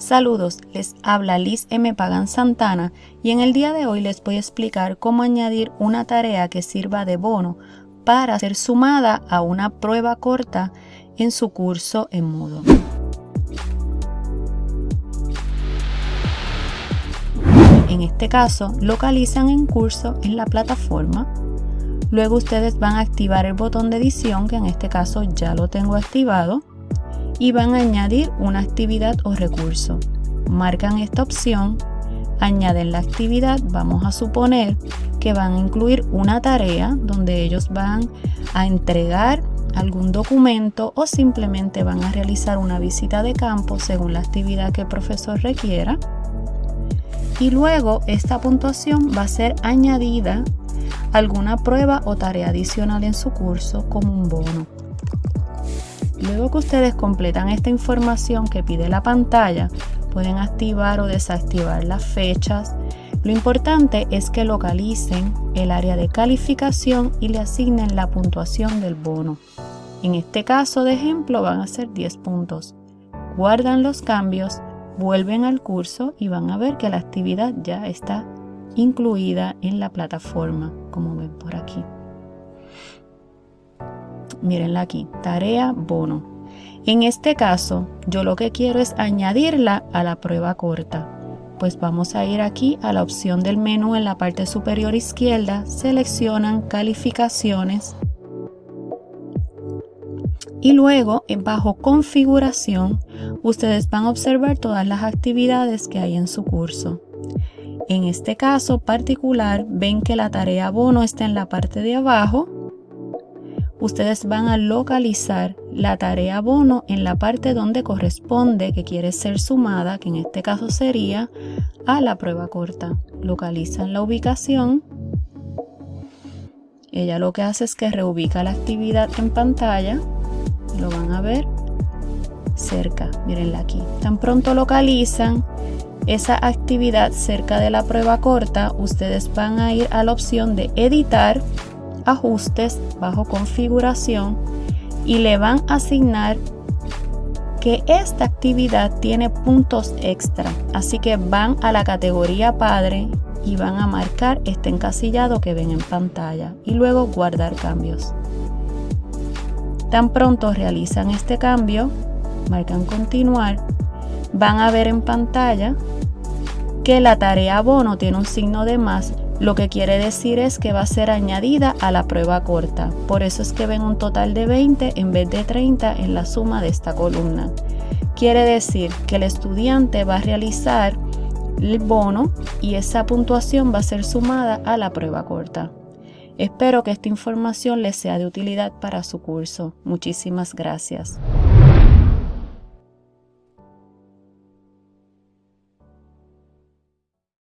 Saludos, les habla Liz M. Pagan Santana y en el día de hoy les voy a explicar cómo añadir una tarea que sirva de bono para ser sumada a una prueba corta en su curso en Moodle. En este caso, localizan en curso en la plataforma. Luego ustedes van a activar el botón de edición, que en este caso ya lo tengo activado y van a añadir una actividad o recurso. Marcan esta opción, añaden la actividad, vamos a suponer que van a incluir una tarea donde ellos van a entregar algún documento o simplemente van a realizar una visita de campo según la actividad que el profesor requiera. Y luego esta puntuación va a ser añadida a alguna prueba o tarea adicional en su curso como un bono. Luego que ustedes completan esta información que pide la pantalla, pueden activar o desactivar las fechas. Lo importante es que localicen el área de calificación y le asignen la puntuación del bono. En este caso de ejemplo van a ser 10 puntos. Guardan los cambios, vuelven al curso y van a ver que la actividad ya está incluida en la plataforma, como ven por aquí. Mírenla aquí, tarea bono. En este caso, yo lo que quiero es añadirla a la prueba corta. Pues vamos a ir aquí a la opción del menú en la parte superior izquierda, seleccionan calificaciones y luego bajo configuración ustedes van a observar todas las actividades que hay en su curso. En este caso particular ven que la tarea bono está en la parte de abajo ustedes van a localizar la tarea bono en la parte donde corresponde que quiere ser sumada, que en este caso sería a la prueba corta. Localizan la ubicación. Ella lo que hace es que reubica la actividad en pantalla. Lo van a ver cerca, mírenla aquí. Tan pronto localizan esa actividad cerca de la prueba corta, ustedes van a ir a la opción de editar ajustes bajo configuración y le van a asignar que esta actividad tiene puntos extra. Así que van a la categoría padre y van a marcar este encasillado que ven en pantalla y luego guardar cambios. Tan pronto realizan este cambio marcan continuar van a ver en pantalla que la tarea bono tiene un signo de más lo que quiere decir es que va a ser añadida a la prueba corta. Por eso es que ven un total de 20 en vez de 30 en la suma de esta columna. Quiere decir que el estudiante va a realizar el bono y esa puntuación va a ser sumada a la prueba corta. Espero que esta información les sea de utilidad para su curso. Muchísimas gracias.